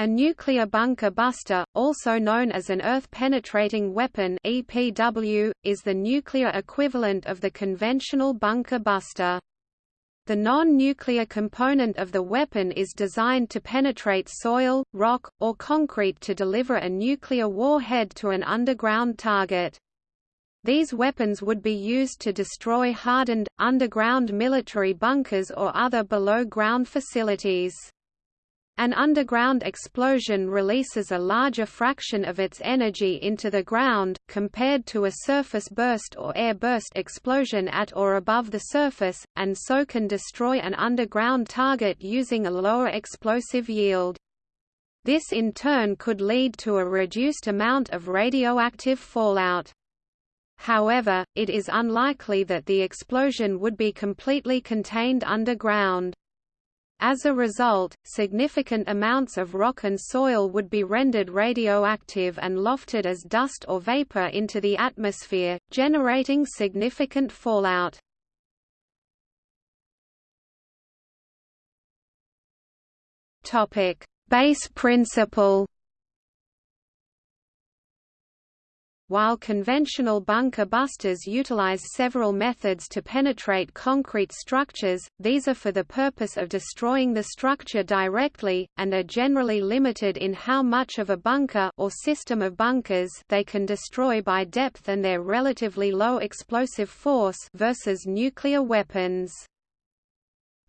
A nuclear bunker buster, also known as an earth-penetrating weapon (EPW), is the nuclear equivalent of the conventional bunker buster. The non-nuclear component of the weapon is designed to penetrate soil, rock, or concrete to deliver a nuclear warhead to an underground target. These weapons would be used to destroy hardened, underground military bunkers or other below-ground facilities. An underground explosion releases a larger fraction of its energy into the ground, compared to a surface burst or air burst explosion at or above the surface, and so can destroy an underground target using a lower explosive yield. This in turn could lead to a reduced amount of radioactive fallout. However, it is unlikely that the explosion would be completely contained underground. As a result, significant amounts of rock and soil would be rendered radioactive and lofted as dust or vapor into the atmosphere, generating significant fallout. Base principle While conventional bunker busters utilize several methods to penetrate concrete structures, these are for the purpose of destroying the structure directly, and are generally limited in how much of a bunker or system of bunkers they can destroy by depth and their relatively low explosive force versus nuclear weapons.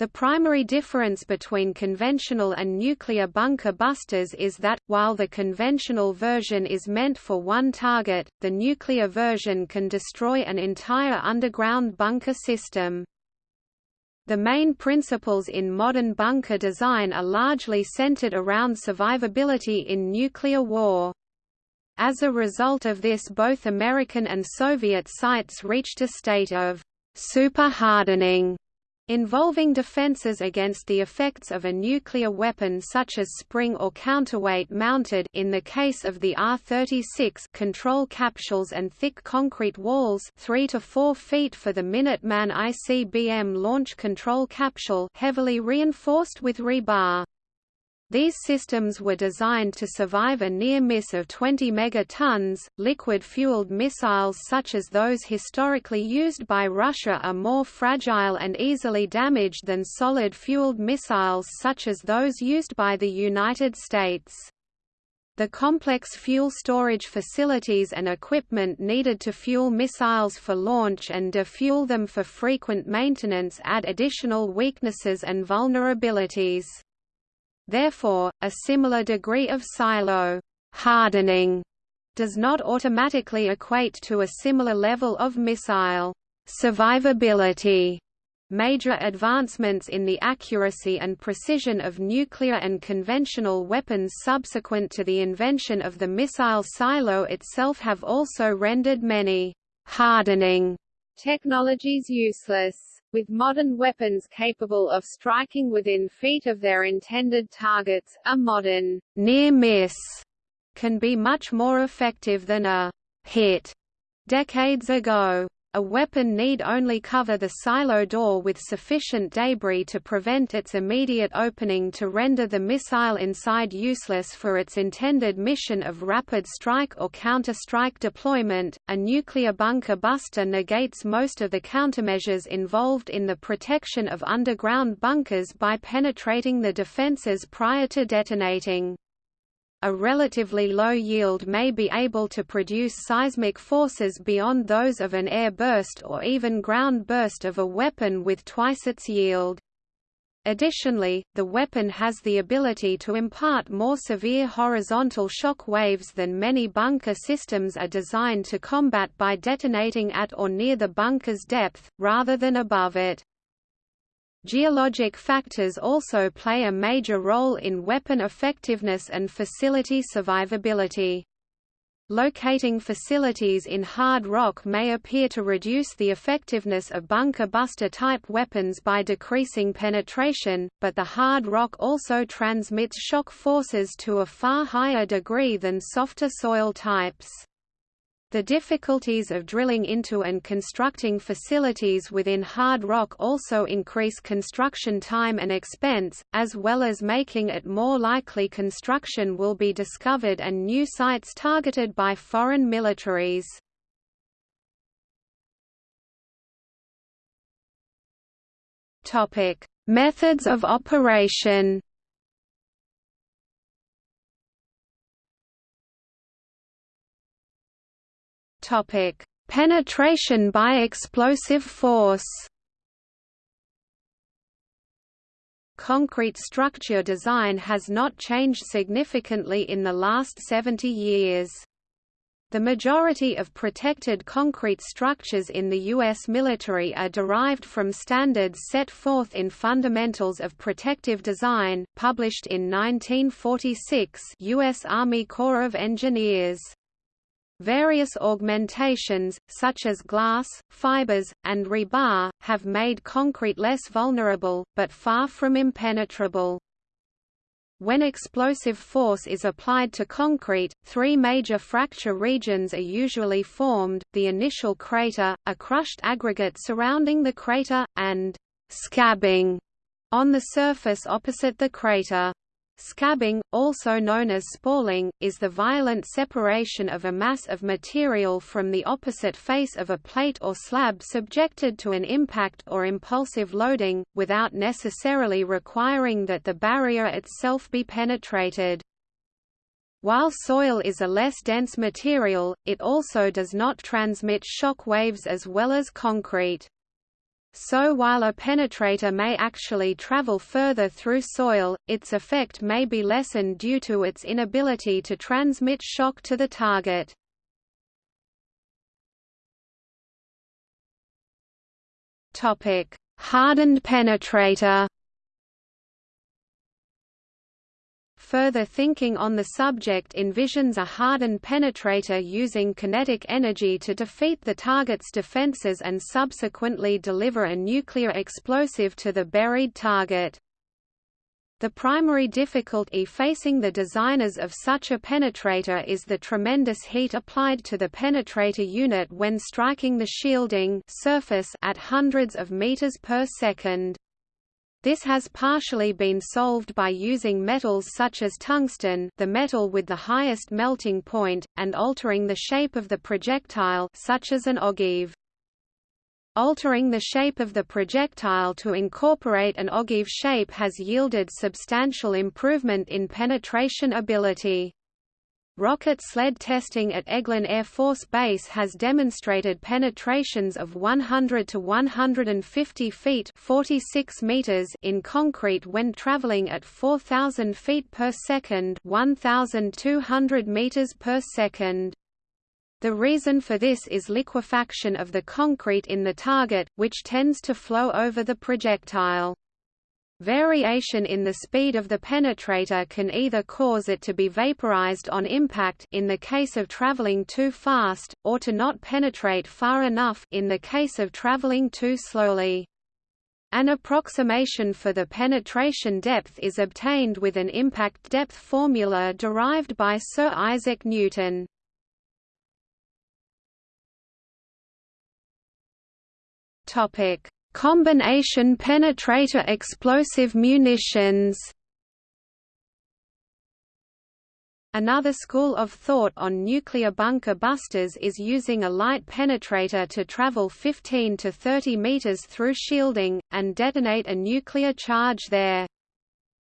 The primary difference between conventional and nuclear bunker busters is that, while the conventional version is meant for one target, the nuclear version can destroy an entire underground bunker system. The main principles in modern bunker design are largely centered around survivability in nuclear war. As a result of this both American and Soviet sites reached a state of super-hardening involving defenses against the effects of a nuclear weapon such as spring or counterweight mounted in the case of the R-36 control capsules and thick concrete walls 3 to 4 feet for the Minuteman ICBM launch control capsule heavily reinforced with rebar. These systems were designed to survive a near miss of 20 megatons. Liquid fueled missiles such as those historically used by Russia are more fragile and easily damaged than solid fueled missiles such as those used by the United States. The complex fuel storage facilities and equipment needed to fuel missiles for launch and defuel them for frequent maintenance add additional weaknesses and vulnerabilities. Therefore, a similar degree of silo hardening does not automatically equate to a similar level of missile survivability. Major advancements in the accuracy and precision of nuclear and conventional weapons subsequent to the invention of the missile silo itself have also rendered many hardening technologies useless with modern weapons capable of striking within feet of their intended targets, a modern near miss can be much more effective than a hit decades ago. A weapon need only cover the silo door with sufficient debris to prevent its immediate opening to render the missile inside useless for its intended mission of rapid strike or counter-strike deployment. A nuclear bunker buster negates most of the countermeasures involved in the protection of underground bunkers by penetrating the defenses prior to detonating a relatively low yield may be able to produce seismic forces beyond those of an air burst or even ground burst of a weapon with twice its yield. Additionally, the weapon has the ability to impart more severe horizontal shock waves than many bunker systems are designed to combat by detonating at or near the bunker's depth, rather than above it. Geologic factors also play a major role in weapon effectiveness and facility survivability. Locating facilities in hard rock may appear to reduce the effectiveness of bunker buster type weapons by decreasing penetration, but the hard rock also transmits shock forces to a far higher degree than softer soil types. The difficulties of drilling into and constructing facilities within hard rock also increase construction time and expense, as well as making it more likely construction will be discovered and new sites targeted by foreign militaries. Methods of operation Topic: Penetration by explosive force. Concrete structure design has not changed significantly in the last 70 years. The majority of protected concrete structures in the U.S. military are derived from standards set forth in Fundamentals of Protective Design, published in 1946 U.S. Army Corps of Engineers. Various augmentations, such as glass, fibers, and rebar, have made concrete less vulnerable, but far from impenetrable. When explosive force is applied to concrete, three major fracture regions are usually formed, the initial crater, a crushed aggregate surrounding the crater, and «scabbing» on the surface opposite the crater. Scabbing, also known as spalling, is the violent separation of a mass of material from the opposite face of a plate or slab subjected to an impact or impulsive loading, without necessarily requiring that the barrier itself be penetrated. While soil is a less dense material, it also does not transmit shock waves as well as concrete. So while a penetrator may actually travel further through soil, its effect may be lessened due to its inability to transmit shock to the target. Hardened penetrator Further thinking on the subject envisions a hardened penetrator using kinetic energy to defeat the target's defenses and subsequently deliver a nuclear explosive to the buried target. The primary difficulty facing the designers of such a penetrator is the tremendous heat applied to the penetrator unit when striking the shielding surface at hundreds of meters per second. This has partially been solved by using metals such as tungsten the metal with the highest melting point, and altering the shape of the projectile such as an ogive. Altering the shape of the projectile to incorporate an ogive shape has yielded substantial improvement in penetration ability. Rocket sled testing at Eglin Air Force Base has demonstrated penetrations of 100 to 150 feet 46 meters in concrete when traveling at 4,000 feet per second 1,200 meters per second. The reason for this is liquefaction of the concrete in the target, which tends to flow over the projectile. Variation in the speed of the penetrator can either cause it to be vaporized on impact in the case of traveling too fast, or to not penetrate far enough in the case of traveling too slowly. An approximation for the penetration depth is obtained with an impact depth formula derived by Sir Isaac Newton. Topic: Combination penetrator explosive munitions Another school of thought on nuclear bunker busters is using a light penetrator to travel 15 to 30 meters through shielding, and detonate a nuclear charge there.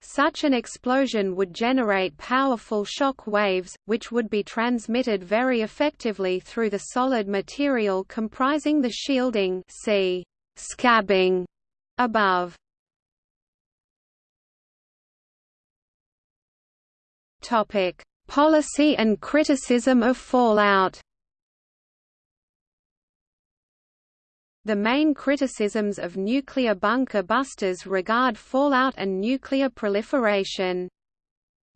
Such an explosion would generate powerful shock waves, which would be transmitted very effectively through the solid material comprising the shielding see scabbing above. Topic: Policy and criticism of fallout. The main criticisms of nuclear bunker busters regard fallout and nuclear proliferation.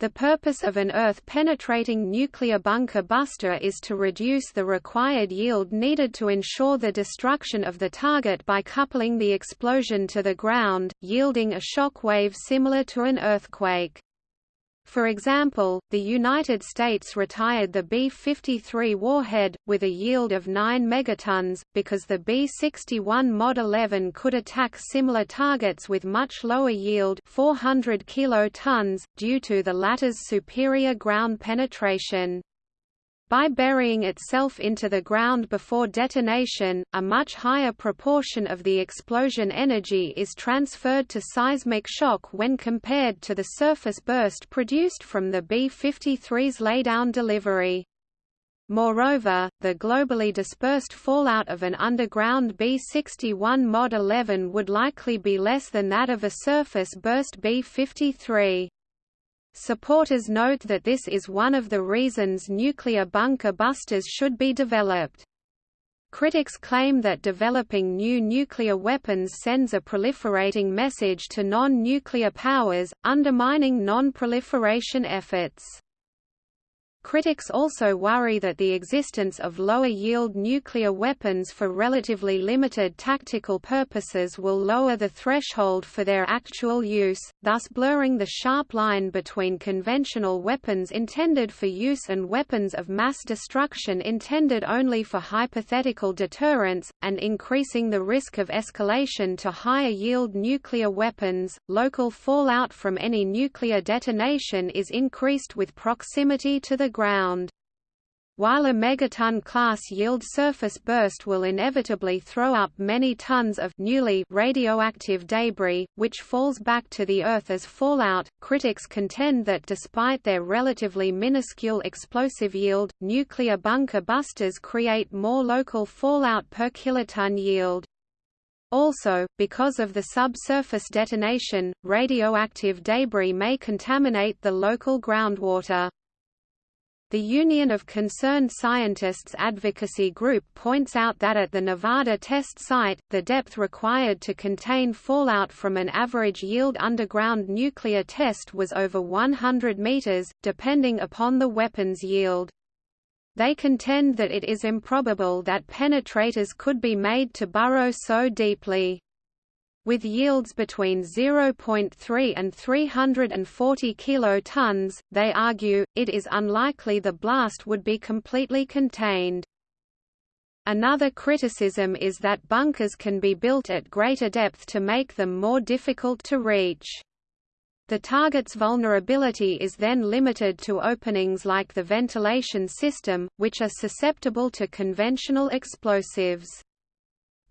The purpose of an Earth-penetrating nuclear bunker buster is to reduce the required yield needed to ensure the destruction of the target by coupling the explosion to the ground, yielding a shock wave similar to an earthquake. For example, the United States retired the B-53 warhead, with a yield of 9 megatons, because the B-61 Mod 11 could attack similar targets with much lower yield 400 kilotons, due to the latter's superior ground penetration. By burying itself into the ground before detonation, a much higher proportion of the explosion energy is transferred to seismic shock when compared to the surface burst produced from the B-53's laydown delivery. Moreover, the globally dispersed fallout of an underground B-61 Mod 11 would likely be less than that of a surface burst B-53. Supporters note that this is one of the reasons nuclear bunker busters should be developed. Critics claim that developing new nuclear weapons sends a proliferating message to non-nuclear powers, undermining non-proliferation efforts. Critics also worry that the existence of lower-yield nuclear weapons for relatively limited tactical purposes will lower the threshold for their actual use, thus blurring the sharp line between conventional weapons intended for use and weapons of mass destruction intended only for hypothetical deterrence, and increasing the risk of escalation to higher-yield nuclear weapons. Local fallout from any nuclear detonation is increased with proximity to the ground. While a megaton-class yield surface burst will inevitably throw up many tons of newly radioactive debris, which falls back to the Earth as fallout, critics contend that despite their relatively minuscule explosive yield, nuclear bunker busters create more local fallout per kiloton yield. Also, because of the subsurface detonation, radioactive debris may contaminate the local groundwater. The Union of Concerned Scientists advocacy group points out that at the Nevada test site, the depth required to contain fallout from an average yield underground nuclear test was over 100 meters, depending upon the weapon's yield. They contend that it is improbable that penetrators could be made to burrow so deeply. With yields between 0.3 and 340 kilotons, they argue, it is unlikely the blast would be completely contained. Another criticism is that bunkers can be built at greater depth to make them more difficult to reach. The target's vulnerability is then limited to openings like the ventilation system, which are susceptible to conventional explosives.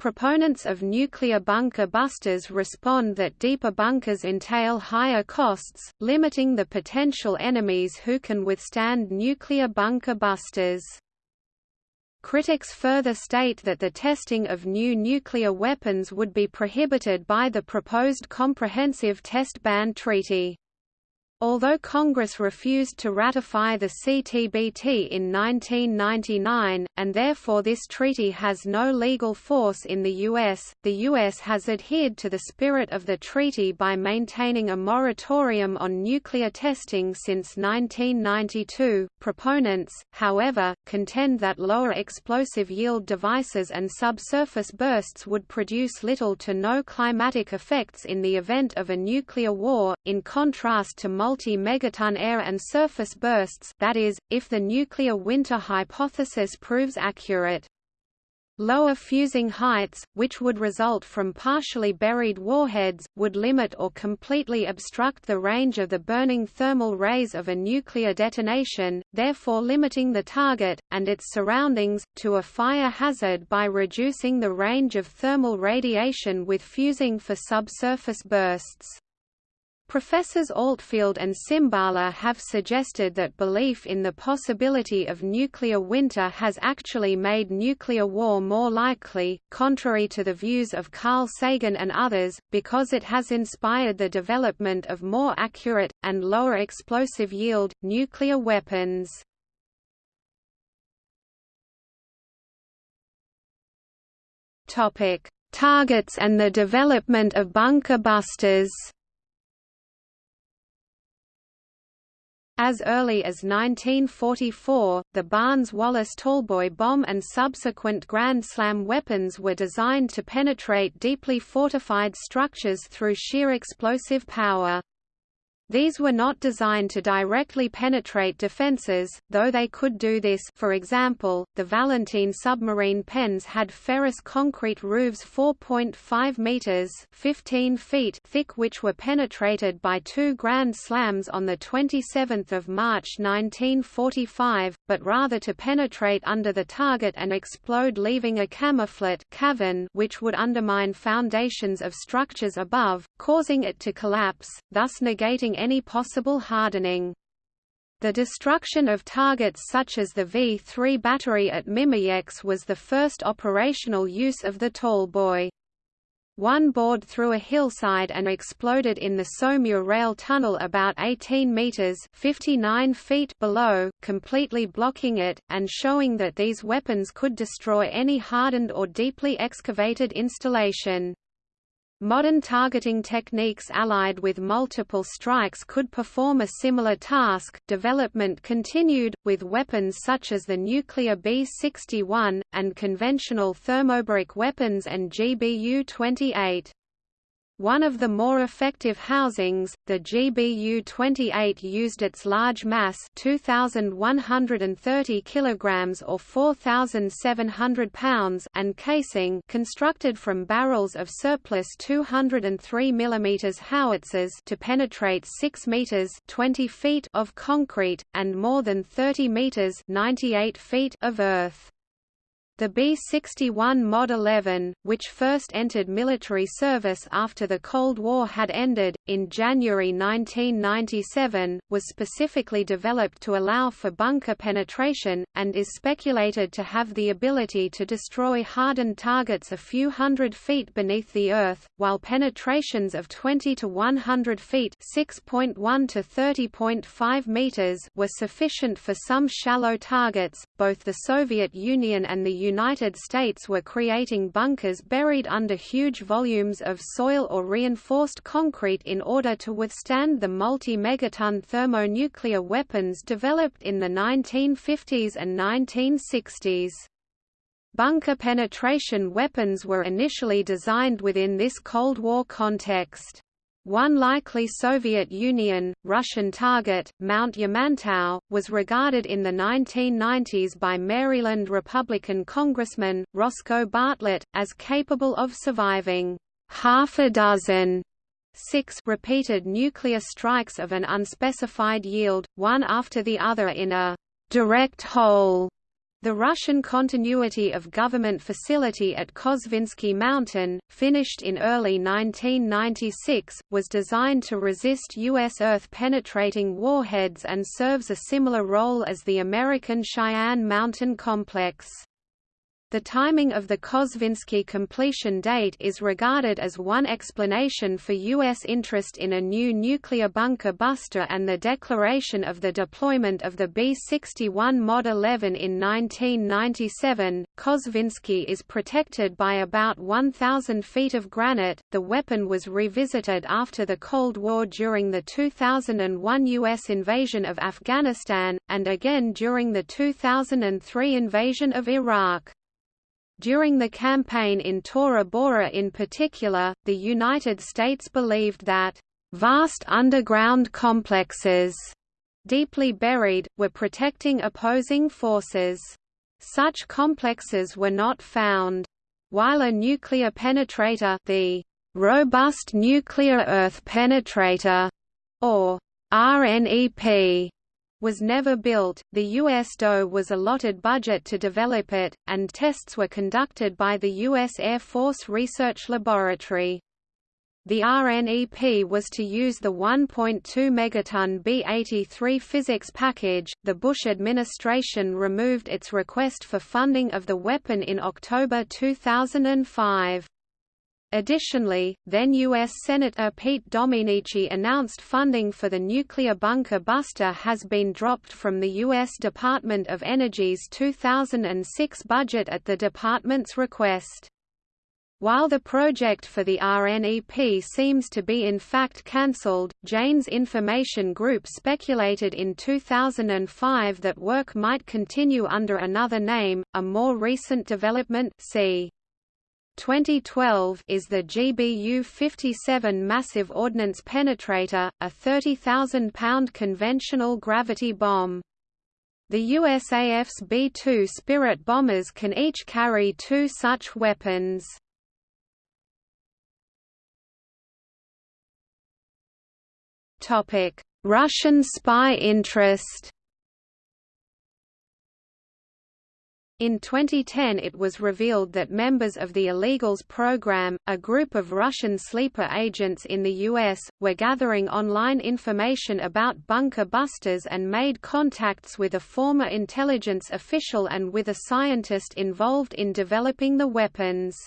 Proponents of nuclear bunker busters respond that deeper bunkers entail higher costs, limiting the potential enemies who can withstand nuclear bunker busters. Critics further state that the testing of new nuclear weapons would be prohibited by the proposed Comprehensive Test Ban Treaty. Although Congress refused to ratify the CTBT in 1999, and therefore this treaty has no legal force in the U.S., the U.S. has adhered to the spirit of the treaty by maintaining a moratorium on nuclear testing since 1992. Proponents, however, contend that lower explosive yield devices and subsurface bursts would produce little to no climatic effects in the event of a nuclear war, in contrast to multi-megaton air and surface bursts that is, if the nuclear winter hypothesis proves accurate. Lower fusing heights, which would result from partially buried warheads, would limit or completely obstruct the range of the burning thermal rays of a nuclear detonation, therefore limiting the target, and its surroundings, to a fire hazard by reducing the range of thermal radiation with fusing for subsurface bursts. Professors Altfeld and Cimbala have suggested that belief in the possibility of nuclear winter has actually made nuclear war more likely, contrary to the views of Carl Sagan and others, because it has inspired the development of more accurate, and lower explosive yield, nuclear weapons. Targets and the development of bunker busters As early as 1944, the Barnes-Wallis Tallboy bomb and subsequent Grand Slam weapons were designed to penetrate deeply fortified structures through sheer explosive power. These were not designed to directly penetrate defenses, though they could do this for example, the Valentin submarine pens had ferrous concrete roofs 4.5 metres 15 feet thick which were penetrated by two Grand Slams on 27 March 1945, but rather to penetrate under the target and explode leaving a camouflet cavern which would undermine foundations of structures above, causing it to collapse, thus negating any possible hardening. The destruction of targets such as the V-3 battery at Mimoyecques was the first operational use of the Tallboy. One bored through a hillside and exploded in the Saumur rail tunnel about 18 meters (59 feet) below, completely blocking it and showing that these weapons could destroy any hardened or deeply excavated installation. Modern targeting techniques allied with multiple strikes could perform a similar task. Development continued, with weapons such as the nuclear B-61, and conventional thermobaric weapons and GBU-28. One of the more effective housings, the GBU-28 used its large mass 2,130 kilograms or 4,700 pounds and casing constructed from barrels of surplus 203 mm howitzers to penetrate 6 meters 20 feet of concrete, and more than 30 meters 98 feet of earth. The B-61 Mod 11, which first entered military service after the Cold War had ended, in January 1997, was specifically developed to allow for bunker penetration, and is speculated to have the ability to destroy hardened targets a few hundred feet beneath the Earth, while penetrations of 20 to 100 feet 6.1 to 30.5 meters were sufficient for some shallow targets. Both the Soviet Union and the United States were creating bunkers buried under huge volumes of soil or reinforced concrete in order to withstand the multi-megaton thermonuclear weapons developed in the 1950s and 1960s. Bunker penetration weapons were initially designed within this Cold War context. One likely Soviet Union, Russian target, Mount Yamantau, was regarded in the 1990s by Maryland Republican Congressman, Roscoe Bartlett, as capable of surviving half a dozen six repeated nuclear strikes of an unspecified yield, one after the other in a direct hole the Russian continuity of government facility at Kosvinsky Mountain, finished in early 1996, was designed to resist U.S. Earth-penetrating warheads and serves a similar role as the American Cheyenne Mountain Complex. The timing of the Kosvinsky completion date is regarded as one explanation for U.S. interest in a new nuclear bunker buster and the declaration of the deployment of the B-61 Mod 11 in 1997. Kosvinsky is protected by about 1,000 feet of granite. The weapon was revisited after the Cold War during the 2001 U.S. invasion of Afghanistan, and again during the 2003 invasion of Iraq. During the campaign in Tora Bora in particular, the United States believed that vast underground complexes, deeply buried, were protecting opposing forces. Such complexes were not found. While a nuclear penetrator the Robust Nuclear Earth Penetrator, or RNEP, was never built, the U.S. DOE was allotted budget to develop it, and tests were conducted by the U.S. Air Force Research Laboratory. The RNEP was to use the 1.2 megaton B-83 physics package. The Bush administration removed its request for funding of the weapon in October 2005. Additionally, then U.S. Senator Pete Domenici announced funding for the nuclear bunker buster has been dropped from the U.S. Department of Energy's 2006 budget at the department's request. While the project for the RNEP seems to be in fact cancelled, Jane's Information Group speculated in 2005 that work might continue under another name, a more recent development see. 2012 is the GBU-57 Massive Ordnance Penetrator, a 30,000-pound conventional gravity bomb. The USAF's B-2 Spirit bombers can each carry two such weapons. Russian spy interest In 2010 it was revealed that members of the Illegals program, a group of Russian sleeper agents in the U.S., were gathering online information about bunker busters and made contacts with a former intelligence official and with a scientist involved in developing the weapons.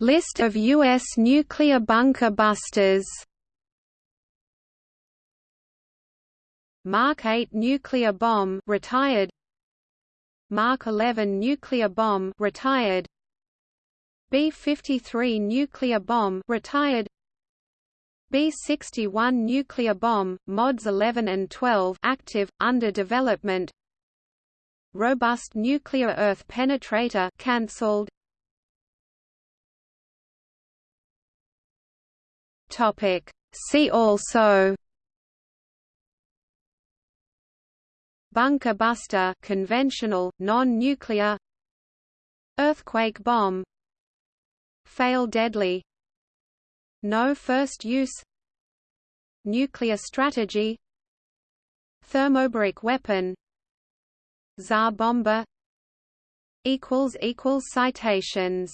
List of U.S. nuclear bunker busters Mark 8 nuclear bomb retired. Mark 11 nuclear bomb retired. B-53 nuclear bomb retired. B-61 nuclear bomb mods 11 and 12 active under development. Robust nuclear earth penetrator cancelled. Topic. See also bunker buster conventional, non-nuclear earthquake bomb fail deadly no first use nuclear strategy thermobaric weapon Tsar Bomba equals equals citations